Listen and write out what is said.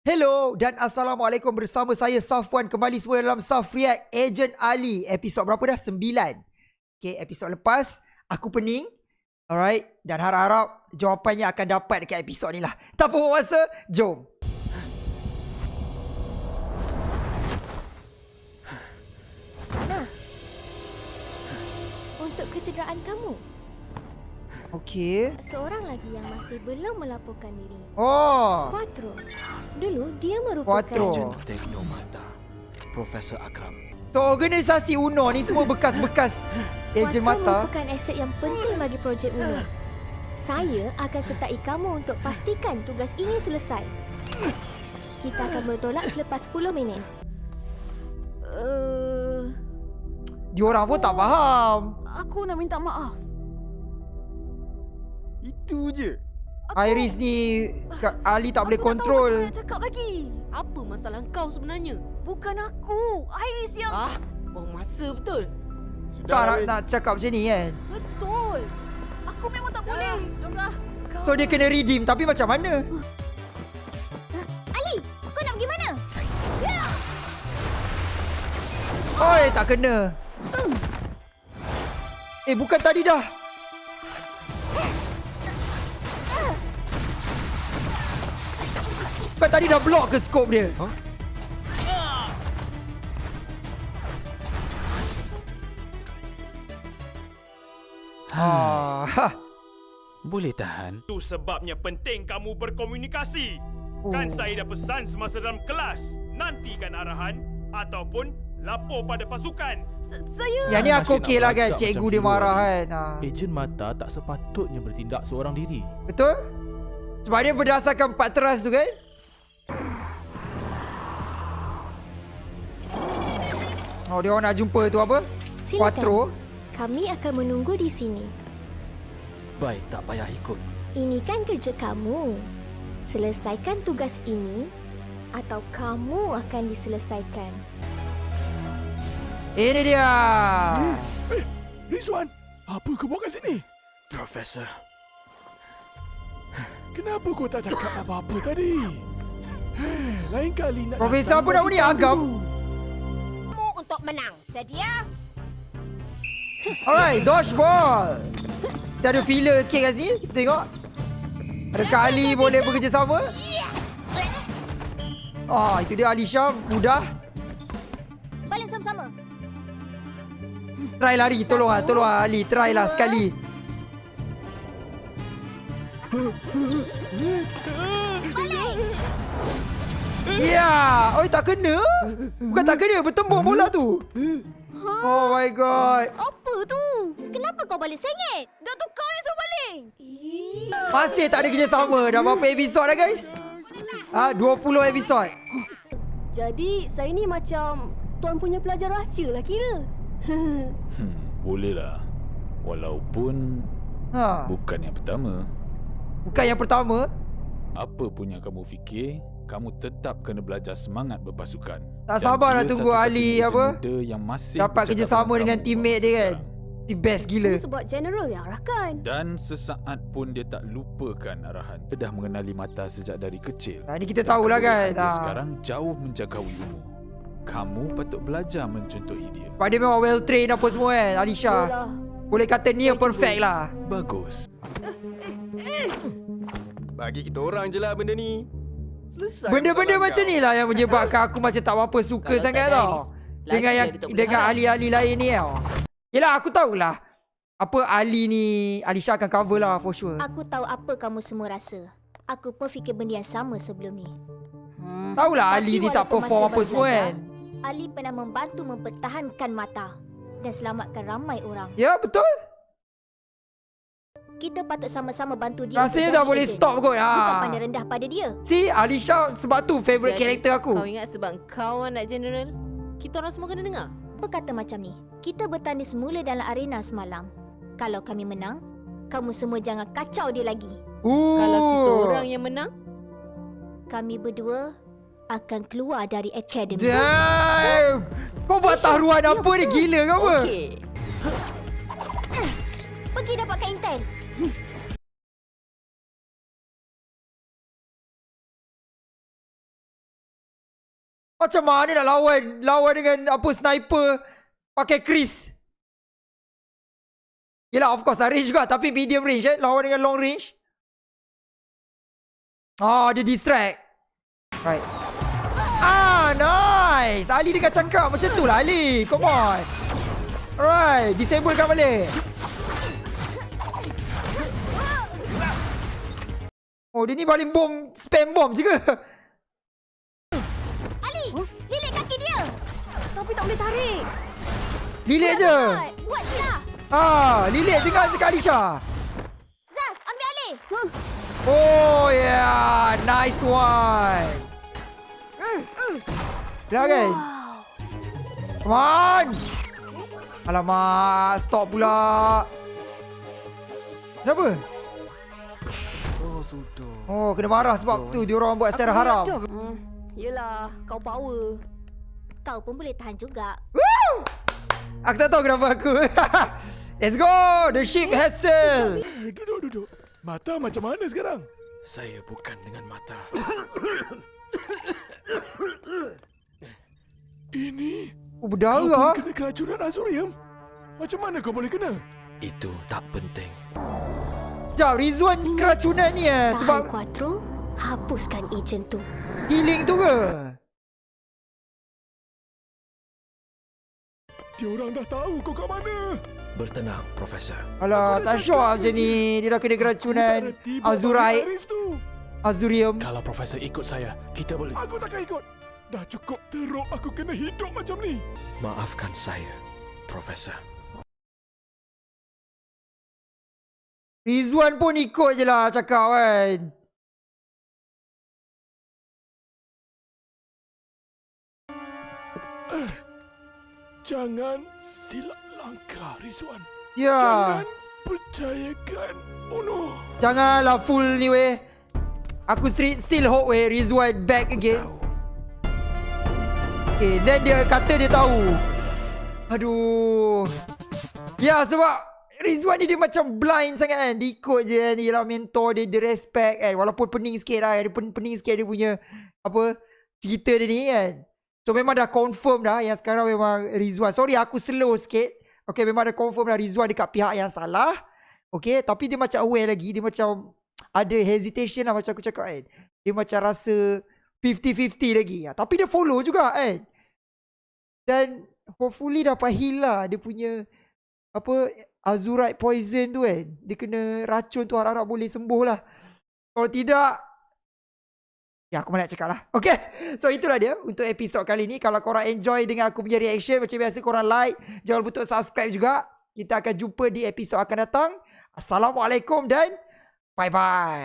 Hello dan Assalamualaikum bersama saya Safwan kembali semula dalam Saf React Agent Ali. Episod berapa dah? Sembilan. Okay, episod lepas aku pening. Alright, dan harap-harap jawapannya akan dapat dekat episod ni lah. Tak apa masa, jom. Untuk kecederaan kamu, Okay seorang lagi yang masih belum melaporkan diri. Oh, Quattro. Dulu dia merupakan Quattro. Teknomata Profesor Akram so organisasi UNO ni semua bekas-bekas Agent Quattro Mata merupakan aset yang penting bagi projek UNO. Saya akan sertai kamu untuk pastikan tugas ini selesai. Kita akan bertolak selepas 10 minit. Uh, Diorang pun tak faham Aku nak minta maaf. Itu je Aku, Iris ni Kak Ali tak boleh aku kontrol Tak tahu macam mana nak cakap lagi. Apa masalah kau sebenarnya? Bukan aku. Iris yang... Ah, buang masa betul. Tak nak, nak cakap macam ni kan Betul. Aku memang tak boleh. Jomlah. Kau... So dia kena redeem Tapi macam mana Ali, kau nak pergi mana? Oi tak kena Eh bukan tadi dah Bukan tadi dah block ke scope dia Huh? Ah, ha. Boleh tahan Itu sebabnya penting kamu berkomunikasi. Oh. Kan saya dah pesan semasa dalam kelas. Nantikan arahan ataupun lapor pada pasukan. S- Saya... Yang ni aku Asyik okey nak lah kan Cikgu dia marah kan. kan ha. Ejen mata tak sepatutnya bertindak seorang diri. Betul? Sebab dia berdasarkan empat teras tu kan Oh dia orang nak jumpa tu apa? Silakan. Quattro Kami akan menunggu di sini. Baik tak payah ikut Ini kan kerja kamu. Selesaikan tugas ini atau kamu akan diselesaikan. Ini dia Rizwan, apa kau buat kat sini? Profesor Kenapa kau tak cakap apa-apa tadi? Lain kali nak Profesor apa nama ni? tahu. Agam? Untuk menang. Sedia? Alright, dodgeball. Kita ada filler sikit kat sini. Kita tengok. Adakah Ali boleh bekerjasama? Ah, itu dia Alisha. Mudah. Balik sama-sama. Try lari. Tolong lah. Tolong lah Ali. Try lah sekali. Ya, yeah. oh tak kena. Bukan tak kena, bertembung bola tu. Oh my god. Apa tu? Kenapa kau balik sengit? Dah tu kau yang suruh balik. Masih tak ada kerjasama. Dah berapa episod dah guys? Ah, 20 episod. Jadi, saya ni macam tuan punya pelajar rahsia lah kira. Hmm, boleh lah. Walaupun Ha, bukan yang pertama. bukan yang pertama. Apa pun yang kamu fikir, kamu tetap kena belajar semangat berpasukan. Tak sabar nak tunggu Ali apa? yang masih Dapat kerjasama dengan teammate dia kan. The best gila. Itu sebab general yang arahkan. Dan sesaat pun dia tak lupakan arahan. Dia dah mengenali mata sejak dari kecil. Ha, ni kita tahulah kan. Ha. sekarang jauh menjagawi umur. Kamu patut belajar mencontohi dia. Sebab dia memang well trained apa semua kan Alisha. Itulah. Boleh kata ni yang perfect lah. Bagus. Bagi kita orang je lah benda ni Benda-benda macam kau. ni lah yang menyebabkan aku macam tak berapa suka Kalau sangat tau. Dengan yang dengan ahli-ahli lain ni tau. Yelah aku tahulah. Apa Ali ni Alisha akan cover lah for sure. Aku tahu apa kamu semua rasa. Aku pun fikir benda yang sama sebelum ni. Hmm. Tahulah Tapi Ali ni tak perform apa semua kan. Ali pernah membantu mempertahankan mata dan selamatkan ramai orang. Ya betul. Kita patut sama-sama bantu dia. Rasanya dah boleh legend. stop kot. Bukan Ha. pandang rendah pada dia. Si Alisha sebab tu favourite Jadi, karakter aku. Kau ingat sebab kau anak general? Kita orang semua kena dengar. Apa kata macam ni? Kita bertanding semula dalam arena semalam. Kalau kami menang, kamu semua jangan kacau dia lagi. Ooh. Kalau kita orang yang menang, Kami berdua akan keluar dari academy. Damn. Kau buat taruhan apa ni gila ke apa? okey. Pergi dapatkan intel. Macam mana nak lawan lawan dengan apa sniper pakai Chris? Yelah of course lah range juga tapi medium range eh lawan dengan long range. Ah dia distract. Right. Ah nice. Ali dekat cangkap macam tu lah Ali. Come on. Alright, disablekan balik. Oh dia ni paling bom spam bom je ke? Ali, lilit kaki dia. Tapi tak boleh tarik. Lilit je. Buat je lah. Ah, lilit dengar sekali Syah. Zaz, ambil alih. Oh yeah, nice one. Dah kan? Come on. Alamak, stop pula. Kenapa? Oh, kena marah sebab tu dia orang buat secara haram. Hmm. Yelah, kau power. Kau pun boleh tahan juga. Aku tak tahu kenapa aku. Let's go. The ship has sailed. Eh, Duduk, duduk. Mata macam mana sekarang? Saya bukan dengan mata. Ini Oh, kau berdarah. pun kena keracunan Azurium. Macam mana kau boleh kena? Itu tak penting. Sekejap, Rizwan keracunan ni eh. Tahan Sebab Quattro, hapuskan ejen tu. healing tu ke? Dia orang dah tahu kau kat mana. Bertenang, Profesor. Alah, tak sure lah macam ni. Dia dah kena keracunan Azurite, tu. Azurium. Kalau Profesor ikut saya, kita boleh. Aku takkan ikut. Dah cukup teruk aku kena hidup macam ni. Maafkan saya, Profesor. Rizwan pun ikut je lah cakap kan. Jangan silap langkah, Rizwan. Ya. Jangan percayakan Uno. Janganlah full ni weh. Aku still, still hope weh Rizwan back again. Okay, then dia kata dia tahu. Aduh. Ya sebab Rizwan ni dia macam blind sangat kan. Dia ikut je kan. Dia lah mentor dia, dia respect kan. Walaupun pening sikit lah. Dia pen- pening sikit dia punya apa cerita dia ni kan. So memang dah confirm dah yang sekarang memang Rizwan. Sorry aku slow sikit. Okay memang dah confirm dah Rizwan dekat pihak yang salah. Okay tapi dia macam aware lagi. Dia macam ada hesitation lah macam aku cakap kan. Dia macam rasa 50-50 lagi. Ha, tapi dia follow juga kan. Dan hopefully dapat heal lah dia punya apa azurite poison tu kan. Dia kena racun tu harap-harap boleh sembuh lah. Kalau tidak Ya aku nak cakap lah Okay So itulah dia Untuk episod kali ni Kalau korang enjoy Dengan aku punya reaction Macam biasa korang like Jangan lupa untuk subscribe juga Kita akan jumpa Di episod akan datang Assalamualaikum dan Bye bye